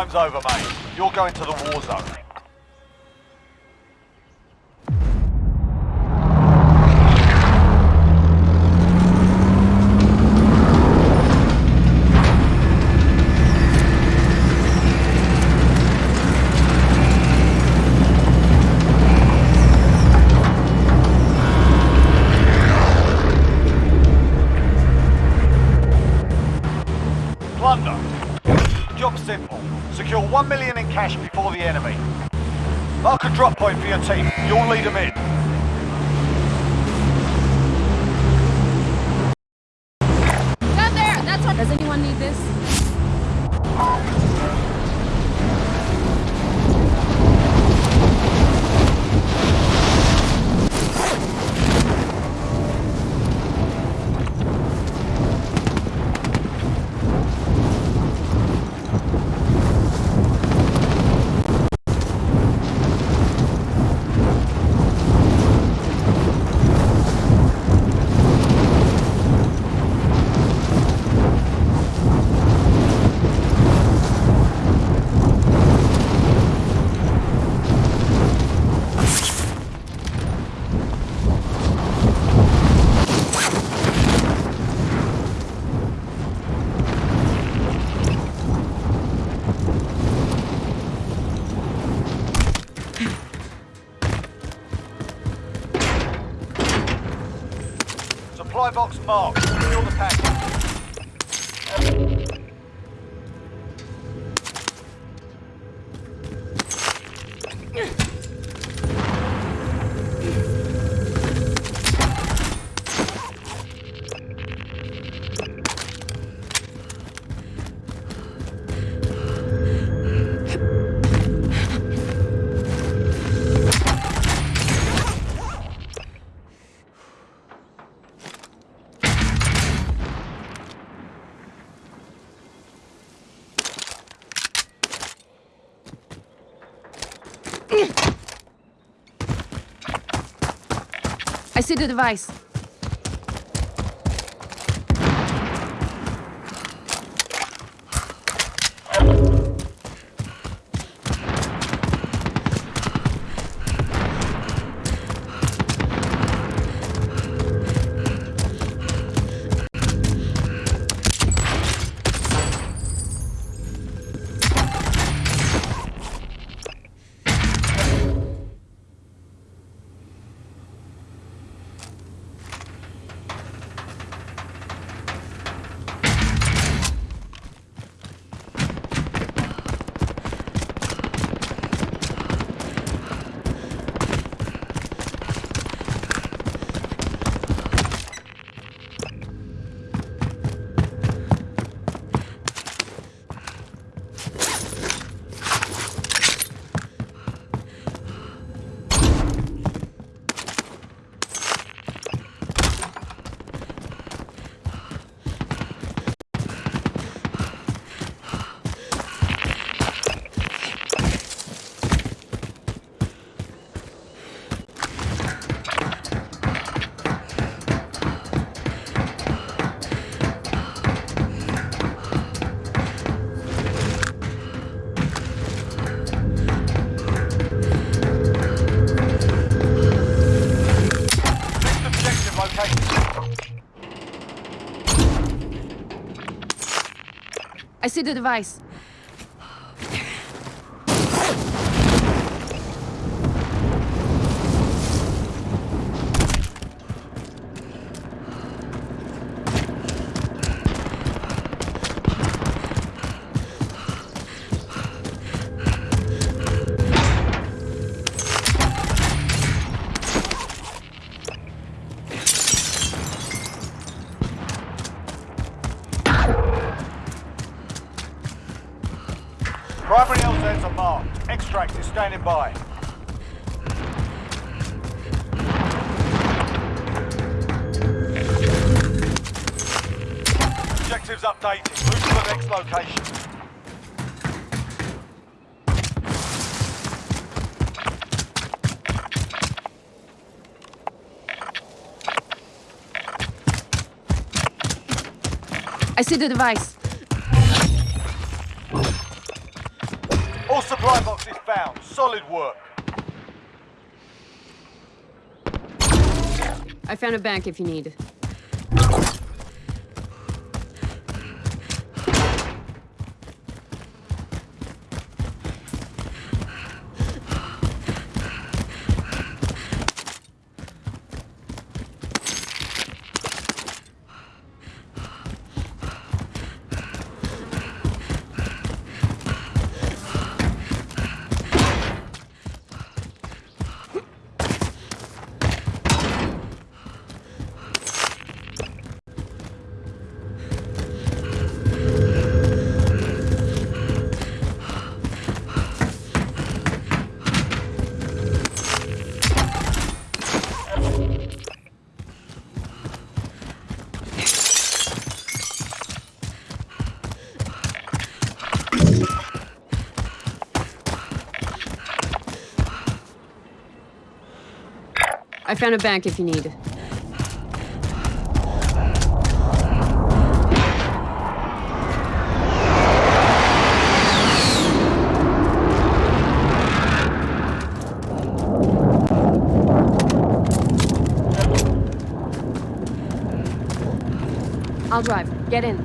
Playtime's over, mate. You're going to the war zone. Drop point for your team. You'll lead them in. I see the device. I see the device. Extract is standing by. Objectives updated. Move to the next location. I see the device. Four box is found. Solid work. I found a bank if you need. Found a bank if you need. I'll drive. Get in.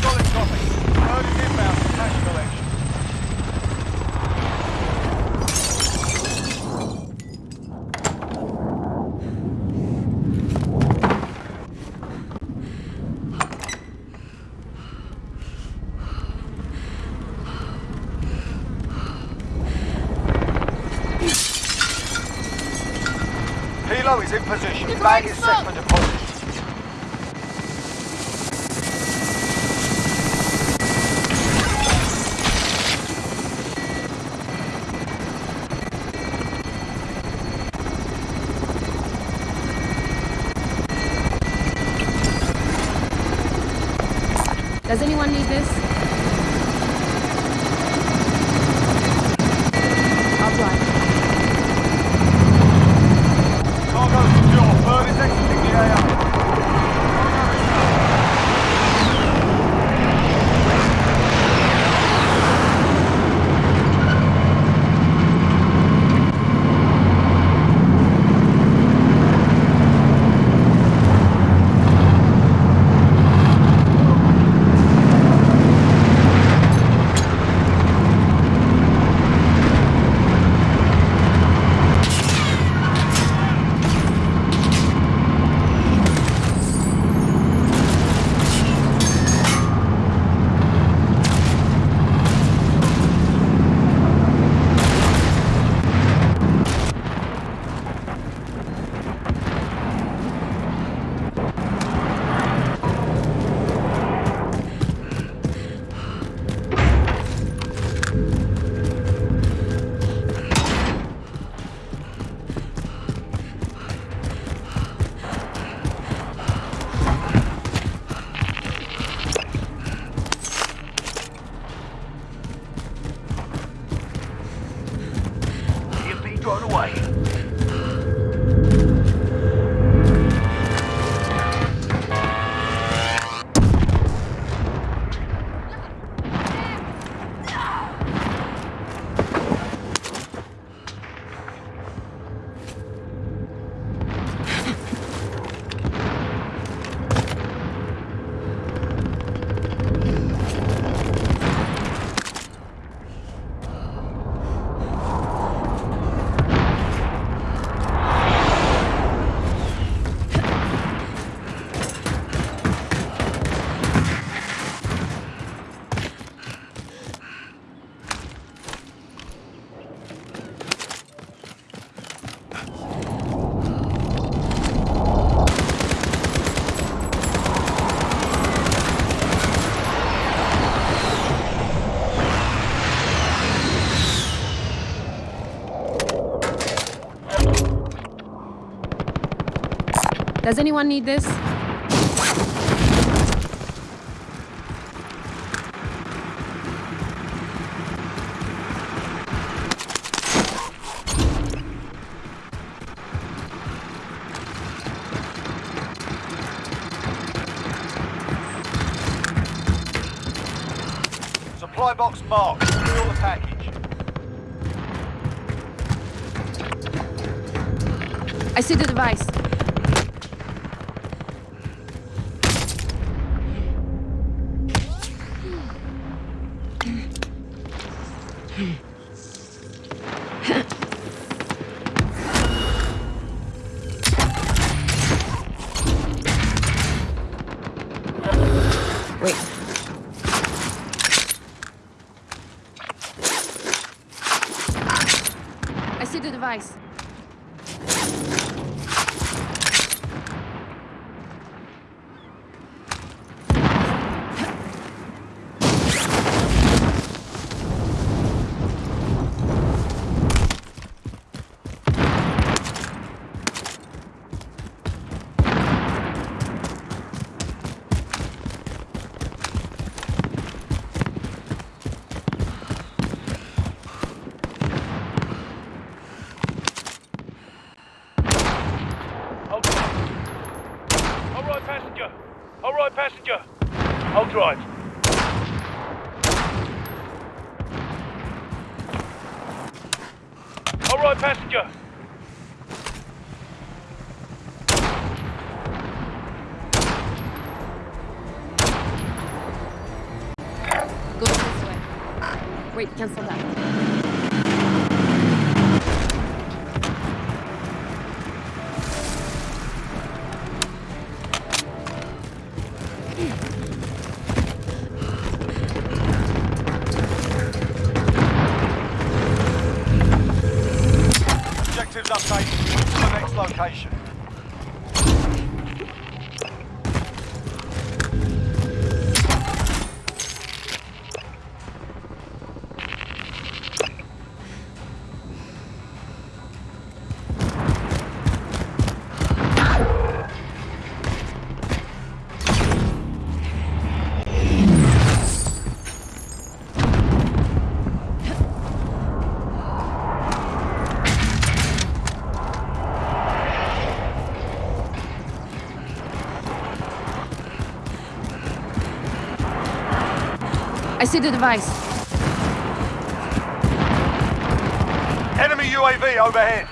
Solid copy. Bird is inbound for cash collection. Helo is in position. You're Bag going is set slow. for deposit. Does anyone need this? Does anyone need this? Supply box marked. Steal the package. I see the device. Wait, cancel that. See the device. Enemy UAV overhead.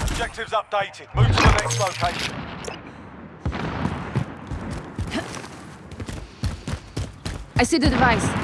Objectives updated. Move to the next location. I see the device.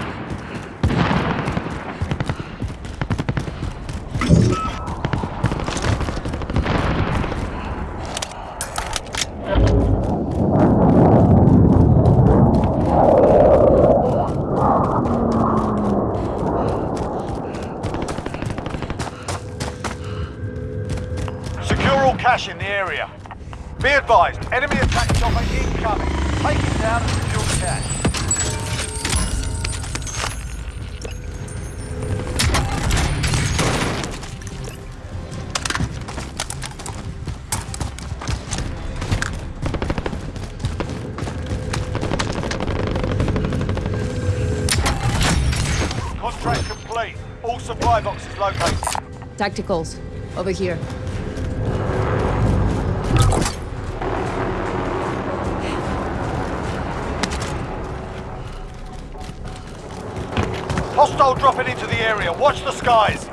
All supply boxes located. Tacticals. Over here. Hostile dropping into the area. Watch the skies.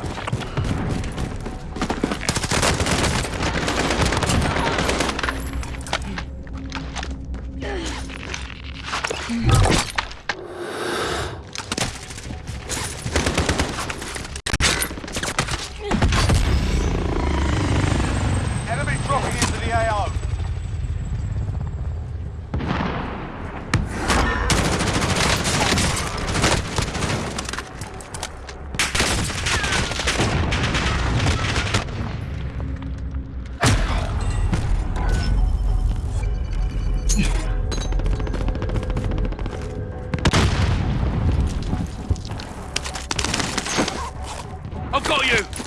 I've got you!